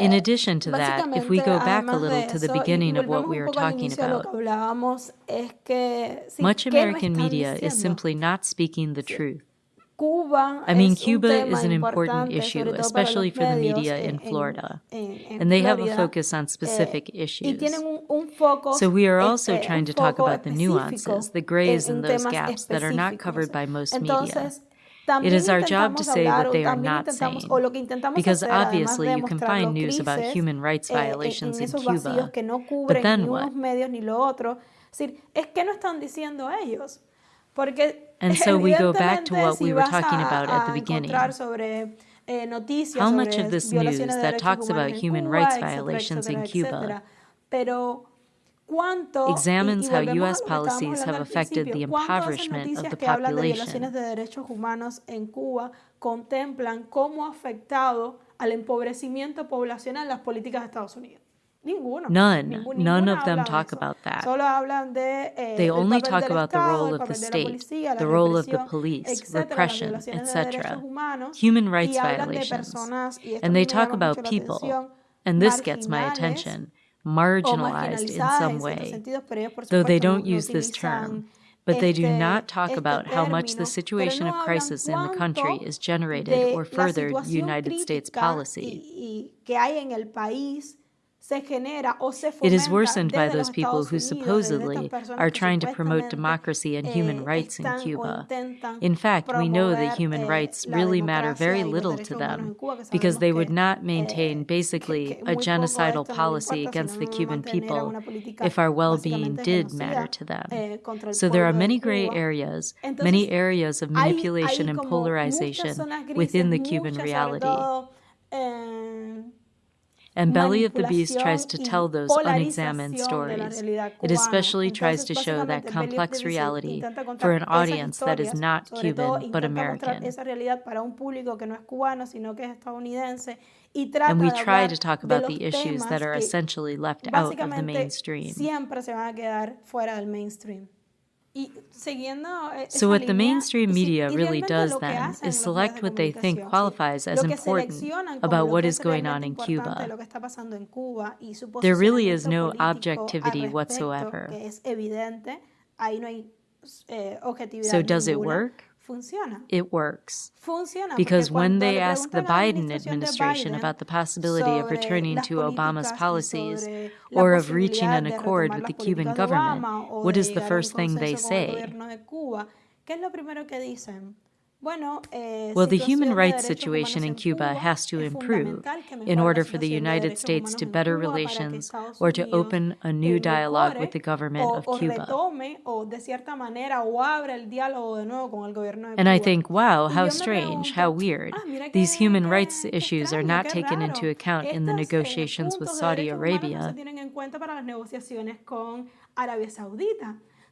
In addition to that, if we go back a little to the beginning of what we were talking about, much American media is simply not speaking the truth. I mean, Cuba is an important issue, especially for the media in Florida, and they have a focus on specific issues. So we are also trying to talk about the nuances, the grays and those gaps that are not covered by most media. It is our job to say what they are not saying, because obviously you can find news about human rights violations in Cuba, but then what? And so we go back to what we were talking about at the beginning. How much of this news that talks about human rights violations in Cuba examines how U.S. policies have affected the impoverishment of the population. contemplan cómo ha afectado al empobrecimiento poblacional las políticas de Estados Unidos. Ninguno. None. None of them talk about that. De, eh, they only talk about the role of the state, the role of the police, repression, etc., human rights violations. And they talk about people, and this gets my attention marginalized in some way, though they don't use this term. But they do not talk about how much the situation of crisis in the country is generated or furthered United States policy. It is worsened by those people who supposedly are trying to promote democracy and human rights in Cuba. In fact, we know that human rights really matter very little to them because they would not maintain basically a genocidal policy against the Cuban people if our well being did matter to them. So there are many gray areas, many areas of manipulation and polarization within the Cuban reality. And Belly of the Beast tries to tell those unexamined stories. It especially tries to show that complex reality for an audience that is not Cuban but American. And we try to talk about the issues that are essentially left out of the mainstream. So, what the mainstream media really does then is select what they think qualifies as important about what is going on in Cuba. There really is no objectivity whatsoever. Eh, so, does it work? It works. Because when they ask the Biden administration about the possibility of returning to Obama's policies or of reaching an accord with the Cuban government, what is the first thing they say? Eh, well, the human rights situation in Cuba has to improve in order for the United States to better relations or to open a new dialogue with the government of Cuba. And I think, wow, how strange, how weird. Ah, These human rights issues are not taken into account in the negotiations with Saudi Arabia.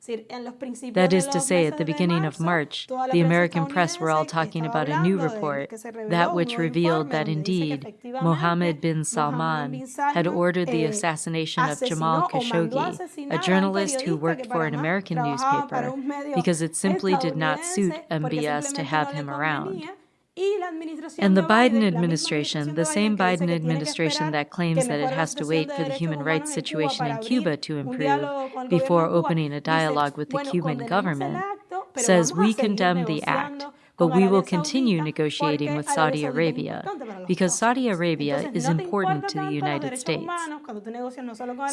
That is to say, at the beginning of March, the American press were all talking about a new report, that which revealed that indeed Mohammed bin Salman had ordered the eh, assassination of Jamal Khashoggi, a journalist who worked for an American newspaper, because it simply did not suit MBS to have him around. And the Biden administration, the same Biden administration that claims that it has to wait for the human rights situation in Cuba to improve before opening a dialogue with the Cuban government, says we condemn the act, but we will continue negotiating with Saudi Arabia because Saudi Arabia is important to the United States.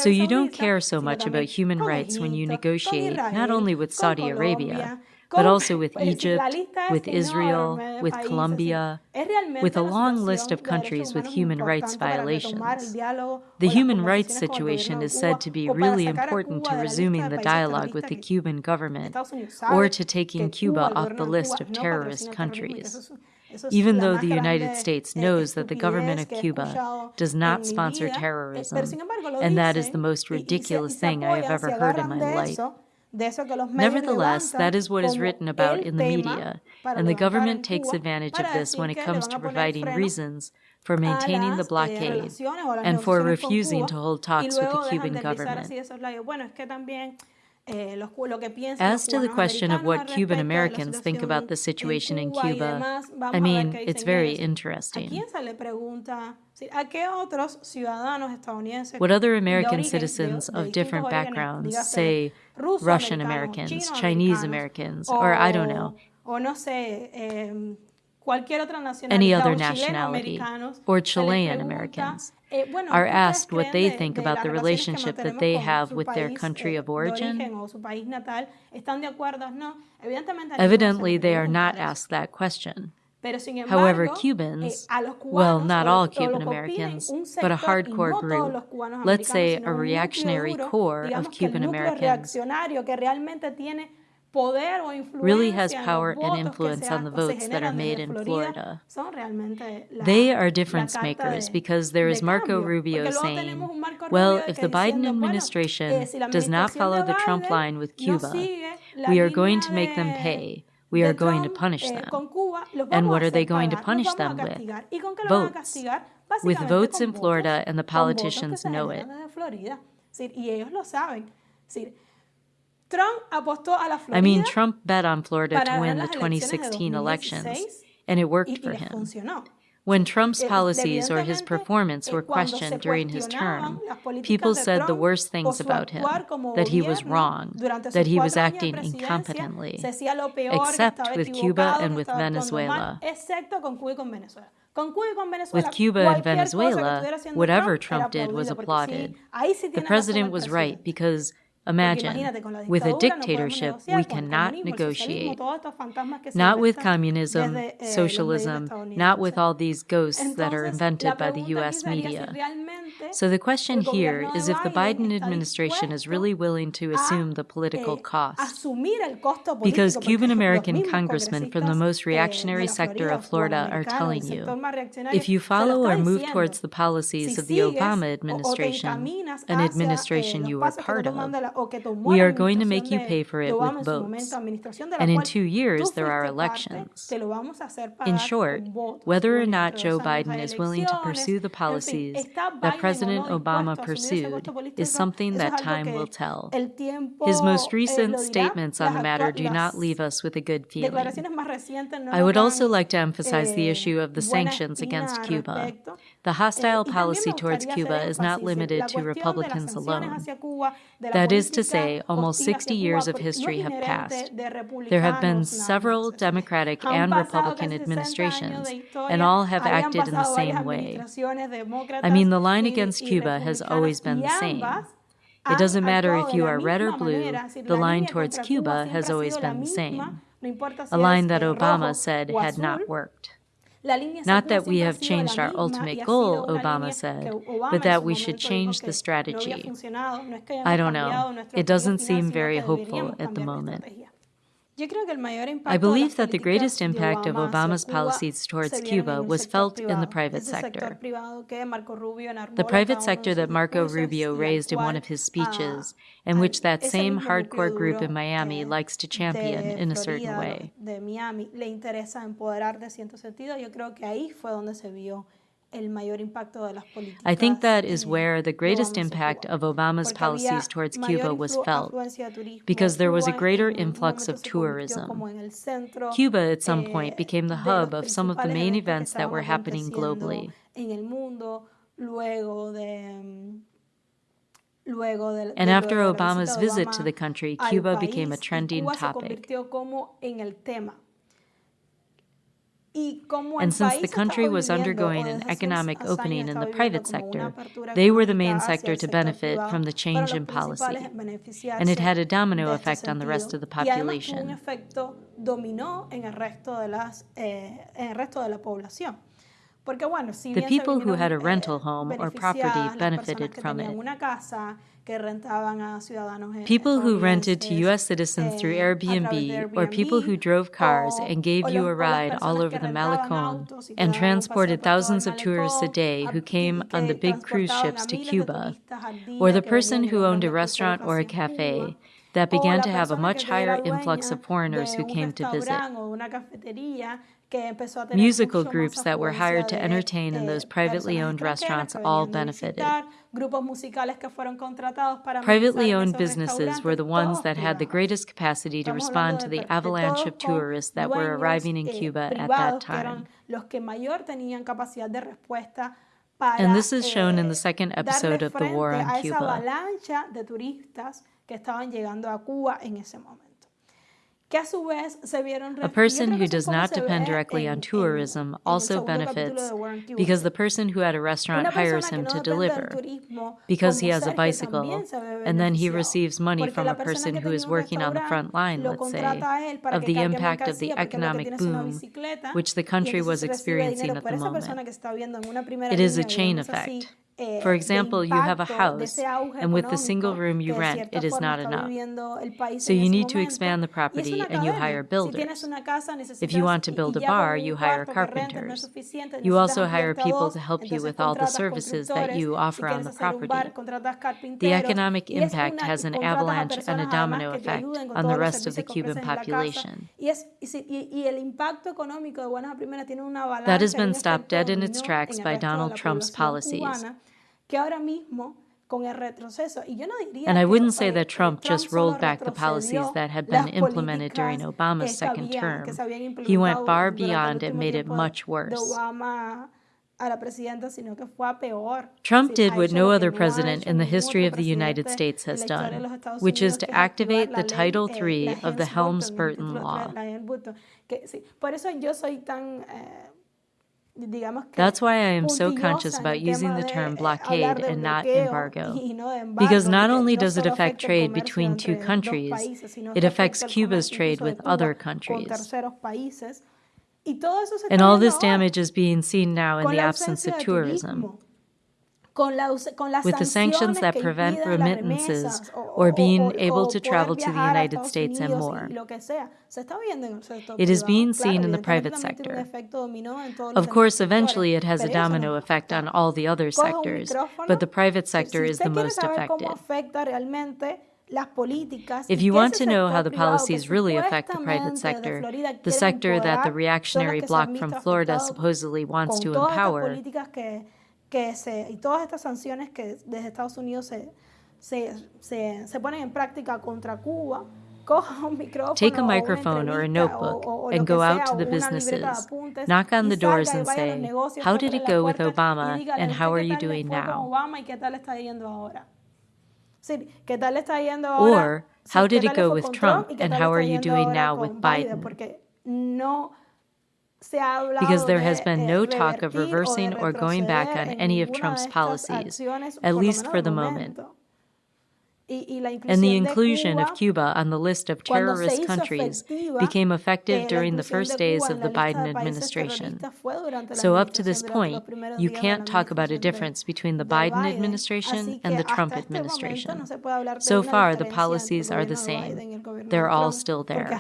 So you don't care so much about human rights when you negotiate not only with Saudi Arabia, but also with Egypt, with Israel, with Colombia, with a long list of countries with human rights violations. The human rights situation is said to be really important to resuming the dialogue with the Cuban government or to taking Cuba off the list of terrorist countries. Even though the United States knows that the government of Cuba does not sponsor terrorism, and that is the most ridiculous thing I have ever heard in my life. Nevertheless, that is what is written about in the media, and the government takes advantage of this when it comes to providing reasons for maintaining the eh, blockade and for refusing to hold talks with the Cuban government. Eh, As to the question of what Cuban Americans think about the situation in Cuba, I mean, it's very interesting. What other American citizens of different backgrounds, say Russian Americans, Chinese Americans, or I don't know, any other nationality, or Chilean Americans, eh, are asked what they think about the relationship that they have with their country of origin, evidently they are not asked that question. However, eh, Cubans, well, not all Cuban Americans, but a hardcore group, let's say a reactionary core of Cuban Americans, really has power and influence on the votes that are made in Florida. They are difference makers because there is Marco Rubio saying, well, if the Biden administration eh, does not follow the Trump line with Cuba, we are going to make them pay. We are going to punish eh, them. And what are they going to punish them with? Votes. With votes in Florida, and the politicians know it. I mean, Trump bet on Florida to win the 2016 elections, and it worked for him. When Trump's eh, policies or his performance were questioned during his term, people said the worst things about him that he was wrong, that he was acting incompetently, except with Cuba and with Venezuela. With Cuba and Venezuela, whatever Trump did was applauded. The president was right because Imagine, with a dictatorship, we cannot negotiate. Not with communism, eh, socialism, not with all these ghosts that are invented by the US media. So the question here is if the Biden administration is really willing to assume the political eh, cost. Because Cuban American congressmen from the most eh, reactionary sector of Florida are telling you if you follow or move towards the policies of the Obama administration, an administration you were part of, we are going to make you pay for it with votes. And in two years, there are elections. In short, whether or not Joe Biden is willing to pursue the policies that President Obama pursued is something that time will tell. His most recent statements on the matter do not leave us with a good feeling. I would also like to emphasize the issue of the sanctions against Cuba. The hostile policy towards Cuba is not limited to Republicans alone. That is to say, almost 60 years of history have passed. There have been several Democratic and Republican administrations, and all have acted in the same way. I mean, the line against Cuba has always been the same. It doesn't matter if you are red or blue, the line towards Cuba has always been the same. A line that Obama said had not worked. Not that we have changed our ultimate goal, Obama said, but that we should change the strategy. I don't know. It doesn't seem very hopeful at the moment. I believe that the greatest impact of Obama's policies towards Cuba was felt in the private sector. The private sector that Marco Rubio raised in one of his speeches, and which that same hardcore group in Miami likes to champion in a certain way. I think that is where the greatest impact of Obama's policies towards Cuba was felt, because there was a greater influx of tourism. Cuba at some point eh, became the hub of some of the main events that were happening globally. And after Obama's visit to the country, Cuba became a trending topic. And since the country was undergoing an economic opening in the private sector, they were the main sector to benefit from the change in policy. And it had a domino effect on the rest of the population. The people who had a rental home or property benefited from it. People who rented to U.S. citizens through Airbnb or people who drove cars and gave you a ride all over the Malecon and transported thousands of tourists a day who came on the big cruise ships to Cuba, or the person who owned a restaurant or a cafe that began to have a much higher influx of foreigners who came to visit. Musical groups that were hired to entertain in eh, those privately owned restaurants all benefited. Privately owned businesses were the ones that had the greatest capacity to respond to the avalanche of tourists that were arriving in eh, Cuba at that time. And this is shown in the eh, second episode of The War on Cuba. A Cuba en ese momento. A person who does not depend directly on tourism also benefits because the person who had a restaurant hires him to deliver because he has a bicycle, and then he receives money from a person who is working on the front line, let's say, of the impact of the economic boom which the country was experiencing at the moment. It is a chain effect. Eh, For example, you have a house, and with the single room you rent, it is not enough. So you need to expand the property and you hire builders. If you want to build a bar, you hire carpenters. You also hire people to help you with all the services that you offer on the property. The economic impact has an avalanche and a domino effect on the rest of the Cuban population. That has been stopped dead in its tracks by Donald Trump's policies. And I wouldn't say that Trump just rolled back the policies that had been implemented during Obama's second term. He went far beyond and made it much worse. Trump did what no other president in the history of the United States has done, which is to activate the Title III of the Helms-Burton Law. That's why I am so conscious about using the term blockade and not embargo. Because not only does it affect trade between two countries, it affects Cuba's trade with other countries. And all this damage is being seen now in the absence of tourism with the sanctions that prevent remittances or being able to travel to the United States and more. It is being seen in the private sector. Of course, eventually it has a domino effect on all the other sectors, but the private sector is the most affected. If you want to know how the policies really affect the private sector, the sector that the reactionary bloc from Florida supposedly wants to empower, que se, y todas estas sanciones que desde Estados Unidos se, se, se, se ponen en práctica contra Cuba, Take a microphone or a notebook and go out to the businesses, knock on the doors and say, How did it go with Obama and how are you doing now? Or, How did it go with Trump and how are you doing now with Biden? Because there has been no talk of reversing or going back on any of Trump's policies, at least for the moment. And the inclusion of Cuba on the list of terrorist countries became effective during the first days of the Biden administration. So, up to this point, you can't talk about a difference between the Biden administration and the Trump administration. So far, the policies are the same, they're all still there.